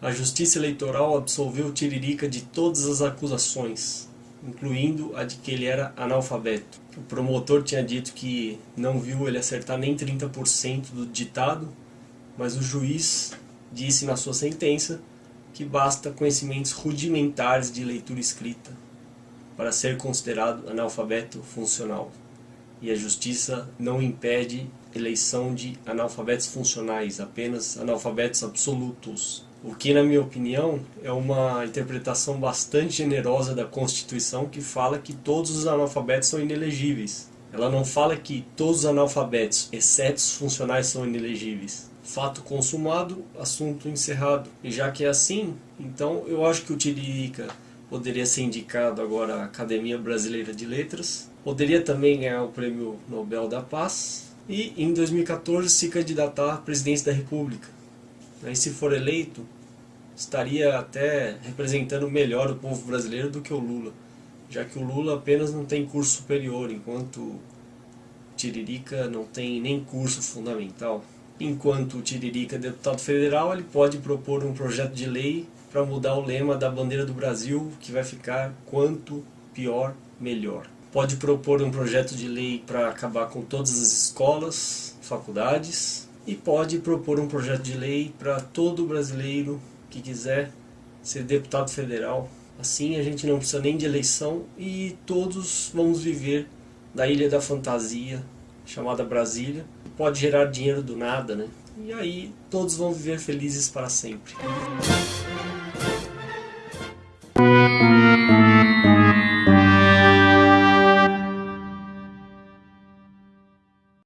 A Justiça Eleitoral absolveu Tiririca de todas as acusações, incluindo a de que ele era analfabeto. O promotor tinha dito que não viu ele acertar nem 30% do ditado, mas o juiz disse na sua sentença que basta conhecimentos rudimentares de leitura escrita para ser considerado analfabeto funcional. E a justiça não impede eleição de analfabetos funcionais, apenas analfabetos absolutos. O que, na minha opinião, é uma interpretação bastante generosa da Constituição que fala que todos os analfabetos são inelegíveis. Ela não fala que todos os analfabetos, exceto os funcionais, são inelegíveis. Fato consumado, assunto encerrado. E já que é assim, então eu acho que o Tiririca poderia ser indicado agora à Academia Brasileira de Letras. Poderia também ganhar o Prêmio Nobel da Paz. E em 2014 se candidatar à presidência da República. E se for eleito, estaria até representando melhor o povo brasileiro do que o Lula, já que o Lula apenas não tem curso superior, enquanto Tiririca não tem nem curso fundamental. Enquanto o Tiririca é deputado federal, ele pode propor um projeto de lei para mudar o lema da bandeira do Brasil, que vai ficar quanto pior, melhor. Pode propor um projeto de lei para acabar com todas as escolas, faculdades, e pode propor um projeto de lei para todo brasileiro que quiser ser deputado federal. Assim a gente não precisa nem de eleição e todos vamos viver na ilha da fantasia, chamada Brasília. Pode gerar dinheiro do nada, né? E aí todos vão viver felizes para sempre.